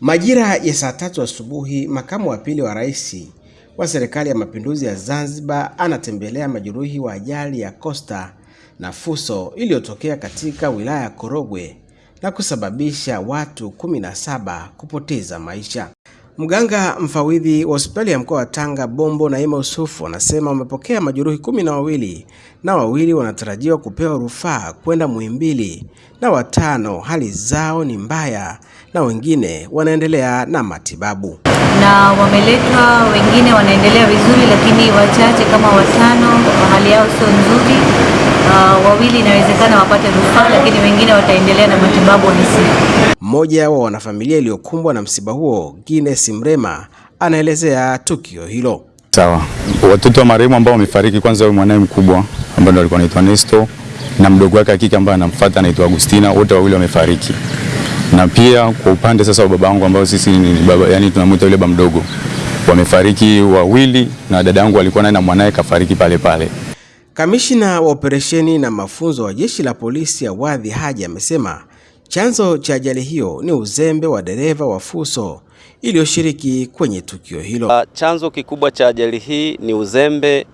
Majira ya saa tatu asubuhi, makamu wa pili wa rais wa serikali ya mapinduzi ya Zanzibar anatembelea majeruhi wa ajali ya Costa na Fuso iliyotokea katika wilaya ya Korogwe na kusababisha watu kumi na saba kupoteza maisha. Mganga mfawidhi wa hospitali ya mkoa wa Tanga Bombo Naima usufu anasema wamepokea majeruhi kumi na wawili na wawili wanatarajiwa kupewa rufaa kwenda Muhimbili na watano hali zao ni mbaya na wengine wanaendelea na matibabu. na wameletwa, wengine wanaendelea vizuri, lakini wachache kama watano hali yao sio nzuri. Uh, wawili inawezekana wapate rufaa, lakini wengine wataendelea na matibabu ICU. Mmoja wa wanafamilia iliyokumbwa na msiba huo, Guinness Mrema, anaelezea tukio hilo. Sawa, watoto wa marehemu ambao wamefariki, kwanza huyo mwanae mkubwa ambaye ndo alikuwa anaitwa Nesto na mdogo wake akike ambaye anamfuata anaitwa Agustina, wote wawili wamefariki. Na pia kwa upande sasa wa baba wangu ambao sisi ni baba, yani tunamwita yule baba mdogo, wamefariki wawili, na dada yangu alikuwa naye na mwanae kafariki pale pale. Kamishina wa operesheni na mafunzo wa jeshi la polisi Awadhi Haji amesema chanzo cha ajali hiyo ni uzembe wa dereva wa Fuso iliyoshiriki kwenye tukio hilo. Uh, Chanzo kikubwa cha ajali hii ni uzembe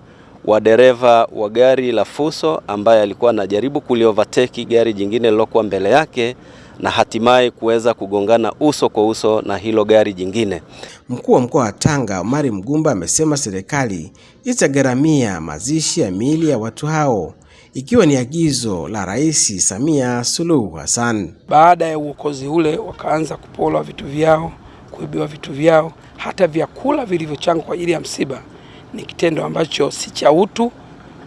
wa dereva wa gari la Fuso ambaye alikuwa anajaribu kuliovateki gari jingine lilokuwa mbele yake na hatimaye kuweza kugongana uso kwa uso na hilo gari jingine. Mkuu wa mkoa wa Tanga Omari Mgumba amesema serikali itagharamia mazishi ya miili ya watu hao ikiwa ni agizo la Rais Samia Suluhu Hassan. Baada ya uokozi ule, wakaanza kupolwa vitu vyao, kuibiwa vitu vyao, hata vyakula vilivyochangwa kwa ajili ya msiba. Ni kitendo ambacho si cha utu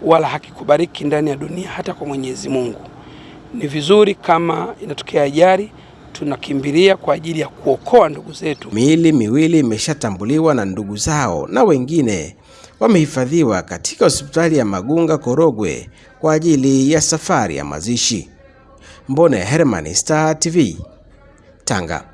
wala hakikubariki ndani ya dunia, hata kwa Mwenyezi Mungu. Ni vizuri kama inatokea ajali, tunakimbilia kwa ajili ya kuokoa ndugu zetu. Miili miwili imeshatambuliwa na ndugu zao na wengine wamehifadhiwa katika hospitali ya Magunga Korogwe kwa ajili ya safari ya mazishi. Mbone Herman, Star TV, Tanga.